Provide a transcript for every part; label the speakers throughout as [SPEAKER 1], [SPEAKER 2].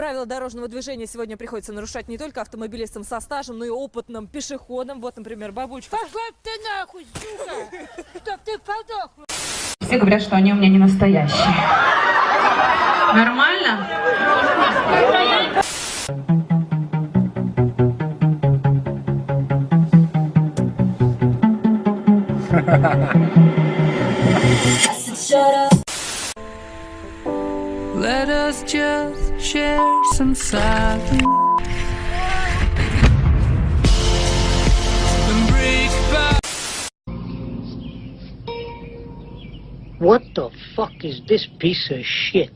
[SPEAKER 1] Правила дорожного движения сегодня приходится нарушать не только автомобилистам со стажем, но и опытным пешеходам. Вот, например, бабульчика.
[SPEAKER 2] Пошла ты нахуй, сука! Чтоб ты подох!
[SPEAKER 3] Все говорят, что они у меня не настоящие. Нормально?
[SPEAKER 4] Let us just share some back.
[SPEAKER 5] What the fuck is this piece of shit?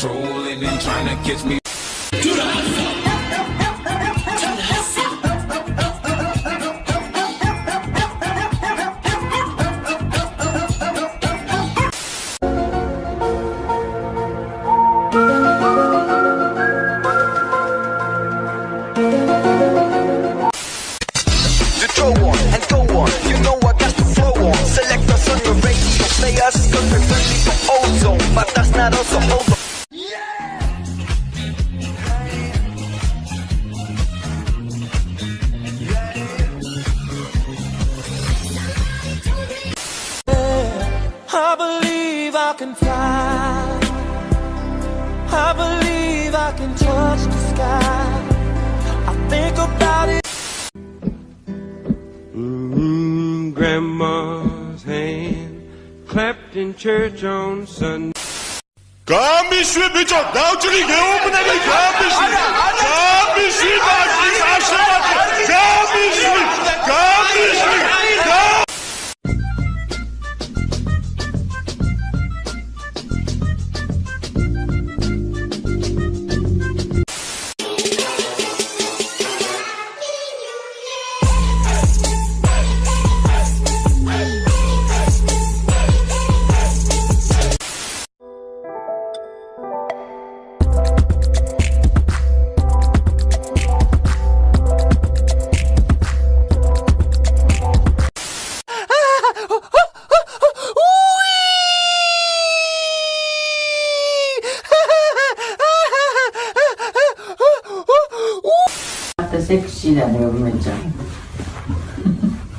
[SPEAKER 6] Hating, patrolling and trying to catch me.
[SPEAKER 7] to I
[SPEAKER 4] can fly. I believe I can touch the sky. I think about it. Mm, grandma's hand clapped in church on Sunday.
[SPEAKER 8] Kambishi bicho, naochiki geopunani kambishi. Kambishi baki sashimati. Kambishi, kambishi,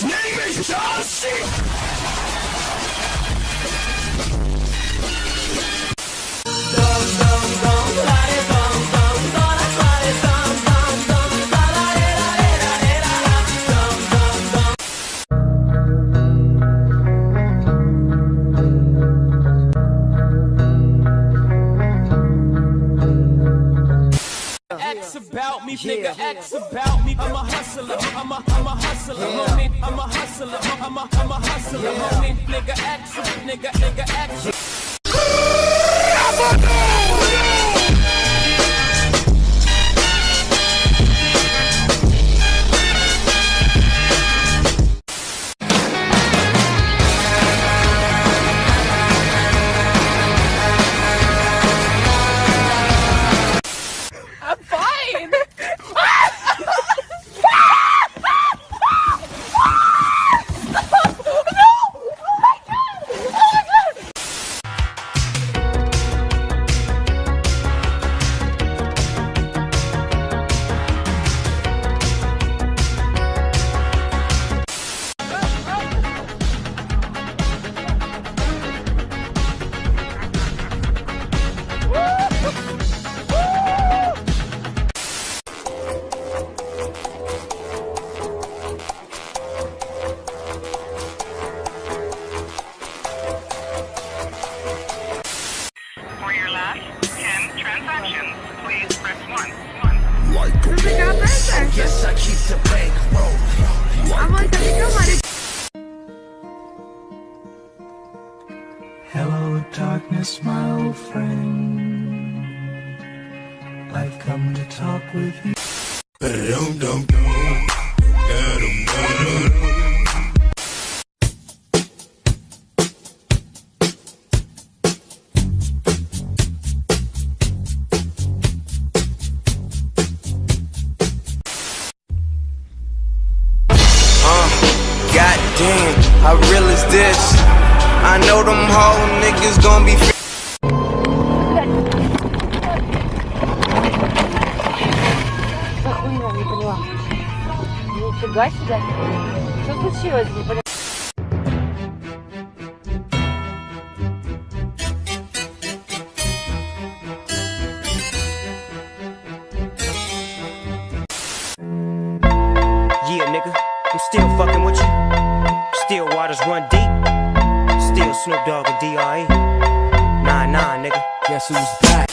[SPEAKER 7] his name is John C.
[SPEAKER 9] I'm a hustler, homie. I'm a hustler. I'm a, I'm a hustler, homie. Nigga, action, nigga, nigga, ask.
[SPEAKER 7] Darkness, my old friend. I've come to talk with you.
[SPEAKER 2] Нифига себе. Что случилось, не поняла?
[SPEAKER 10] Yeah, nigga, I'm still fucking with you. Still waters run deep. Still Snoop Dogg and D.R.E. Nah, nah, nigga. Guess who's back?